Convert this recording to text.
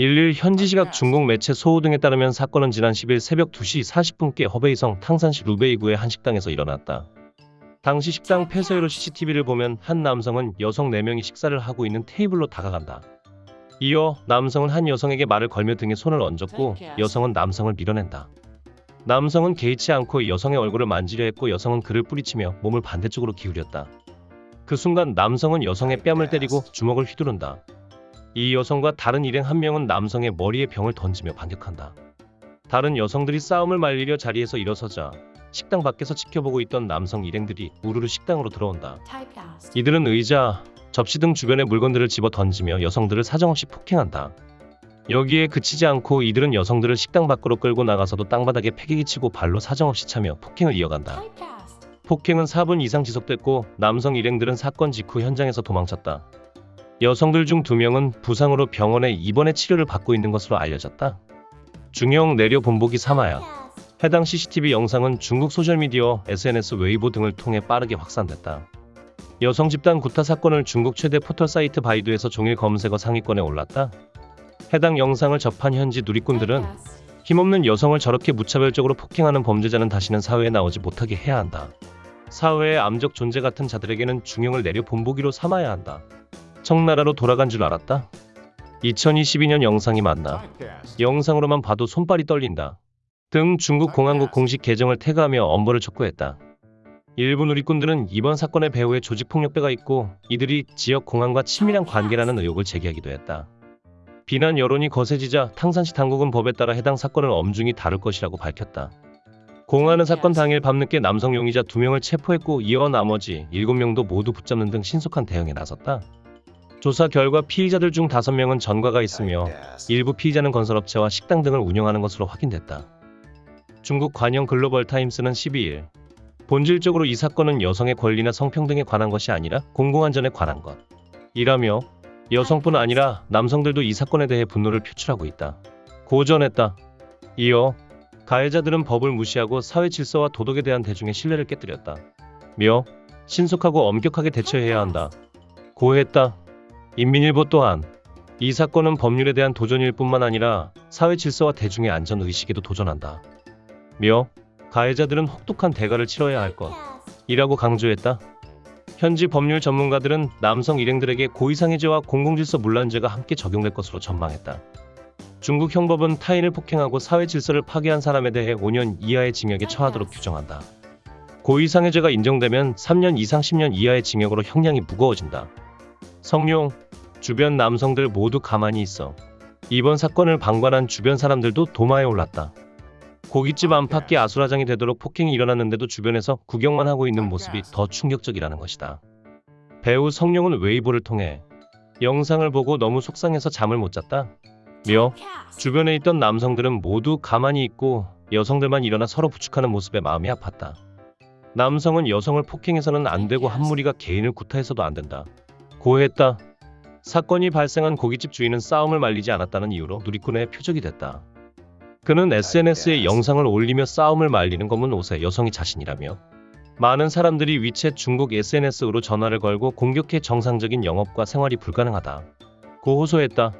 일일 현지 시각 중국 매체 소호 등에 따르면 사건은 지난 10일 새벽 2시 40분께 허베이성 탕산시 루베이구의 한 식당에서 일어났다. 당시 식당 폐쇄로 CCTV를 보면 한 남성은 여성 4명이 식사를 하고 있는 테이블로 다가간다. 이어 남성은 한 여성에게 말을 걸며 등에 손을 얹었고 여성은 남성을 밀어낸다. 남성은 개의치 않고 여성의 얼굴을 만지려 했고 여성은 그를 뿌리치며 몸을 반대쪽으로 기울였다. 그 순간 남성은 여성의 뺨을 때리고 주먹을 휘두른다. 이 여성과 다른 일행 한 명은 남성의 머리에 병을 던지며 반격한다. 다른 여성들이 싸움을 말리려 자리에서 일어서자 식당 밖에서 지켜보고 있던 남성 일행들이 우르르 식당으로 들어온다. 이들은 의자, 접시 등 주변의 물건들을 집어 던지며 여성들을 사정없이 폭행한다. 여기에 그치지 않고 이들은 여성들을 식당 밖으로 끌고 나가서도 땅바닥에 패기기 치고 발로 사정없이 차며 폭행을 이어간다. 폭행은 4분 이상 지속됐고 남성 일행들은 사건 직후 현장에서 도망쳤다. 여성들 중 2명은 부상으로 병원에 입원해 치료를 받고 있는 것으로 알려졌다. 중형 내려 본보기 삼아야. 해당 CCTV 영상은 중국 소셜미디어, SNS, 웨이보 등을 통해 빠르게 확산됐다. 여성 집단 구타 사건은 중국 최대 포털 사이트 바이두에서 종일 검색어 상위권에 올랐다. 해당 영상을 접한 현지 누리꾼들은 힘없는 여성을 저렇게 무차별적으로 폭행하는 범죄자는 다시는 사회에 나오지 못하게 해야 한다. 사회의 암적 존재 같은 자들에게는 중형을 내려 본보기로 삼아야 한다. 청나라로 돌아간 줄 알았다. 2022년 영상이 맞나? 영상으로만 봐도 손발이 떨린다. 등 중국 공안국 공식 계정을 태그하며 엄벌을 촉구했다. 일부 누리꾼들은 이번 사건의 배후에 조직폭력배가 있고 이들이 지역 공안과 친밀한 관계라는 의혹을 제기하기도 했다. 비난 여론이 거세지자 탕산시 당국은 법에 따라 해당 사건을 엄중히 다룰 것이라고 밝혔다. 공안은 사건 당일 밤늦게 남성 용의자 2명을 체포했고 이어 나머지 7명도 모두 붙잡는 등 신속한 대응에 나섰다. 조사 결과 피의자들 중 5명은 전과가 있으며 일부 피의자는 건설업체와 식당 등을 운영하는 것으로 확인됐다. 중국 관영 글로벌 타임스는 12일 본질적으로 이 사건은 여성의 권리나 성평등에 관한 것이 아니라 공공안전에 관한 것. 이라며 여성뿐 아니라 남성들도 이 사건에 대해 분노를 표출하고 있다. 고전했다. 이어 가해자들은 법을 무시하고 사회 질서와 도덕에 대한 대중의 신뢰를 깨뜨렸다. 며 신속하고 엄격하게 대처해야 한다. 고했다. 인민일보 또한 이 사건은 법률에 대한 도전일 뿐만 아니라 사회 질서와 대중의 안전 의식에도 도전한다. 며 가해자들은 혹독한 대가를 치러야 할 것. 이라고 강조했다. 현지 법률 전문가들은 남성 일행들에게 고의상해죄와 공공질서 문란죄가 함께 적용될 것으로 전망했다. 중국 형법은 타인을 폭행하고 사회 질서를 파괴한 사람에 대해 5년 이하의 징역에 처하도록 규정한다. 고의상해죄가 인정되면 3년 이상 10년 이하의 징역으로 형량이 무거워진다. 성룡, 주변 남성들 모두 가만히 있어. 이번 사건을 방관한 주변 사람들도 도마에 올랐다. 고깃집 안팎이 아수라장이 되도록 폭행이 일어났는데도 주변에서 구경만 하고 있는 모습이 더 충격적이라는 것이다. 배우 성룡은 웨이보를 통해 영상을 보고 너무 속상해서 잠을 못 잤다. 며 주변에 있던 남성들은 모두 가만히 있고 여성들만 일어나 서로 부축하는 모습에 마음이 아팠다. 남성은 여성을 폭행해서는 안 되고 한 무리가 개인을 구타해서도 안 된다. 고했다. 사건이 발생한 고깃집 주인은 싸움을 말리지 않았다는 이유로 누리꾼의 표적이 됐다. 그는 SNS에 영상을 올리며 싸움을 말리는 검은 옷의 여성이 자신이라며 많은 사람들이 위챗 중국 SNS로 전화를 걸고 공격해 정상적인 영업과 생활이 불가능하다. 고 호소했다.